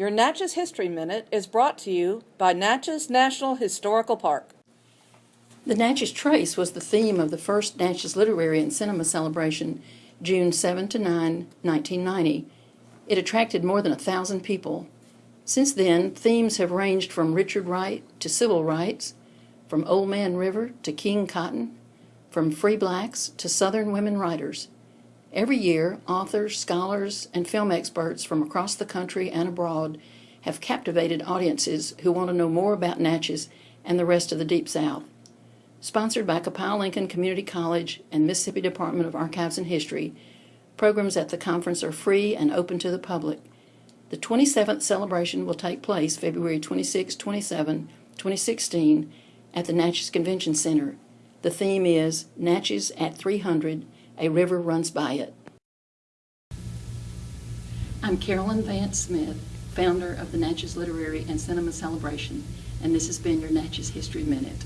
Your Natchez History Minute is brought to you by Natchez National Historical Park. The Natchez Trace was the theme of the first Natchez Literary and Cinema Celebration, June 7 to 9, 1990. It attracted more than a thousand people. Since then, themes have ranged from Richard Wright to civil rights, from Old Man River to King Cotton, from free blacks to Southern women writers. Every year, authors, scholars, and film experts from across the country and abroad have captivated audiences who want to know more about Natchez and the rest of the Deep South. Sponsored by Copiah Lincoln Community College and Mississippi Department of Archives and History, programs at the conference are free and open to the public. The 27th celebration will take place February 26, 27, 2016 at the Natchez Convention Center. The theme is Natchez at 300, a river runs by it. I'm Carolyn Vance Smith, founder of the Natchez Literary and Cinema Celebration, and this has been your Natchez History Minute.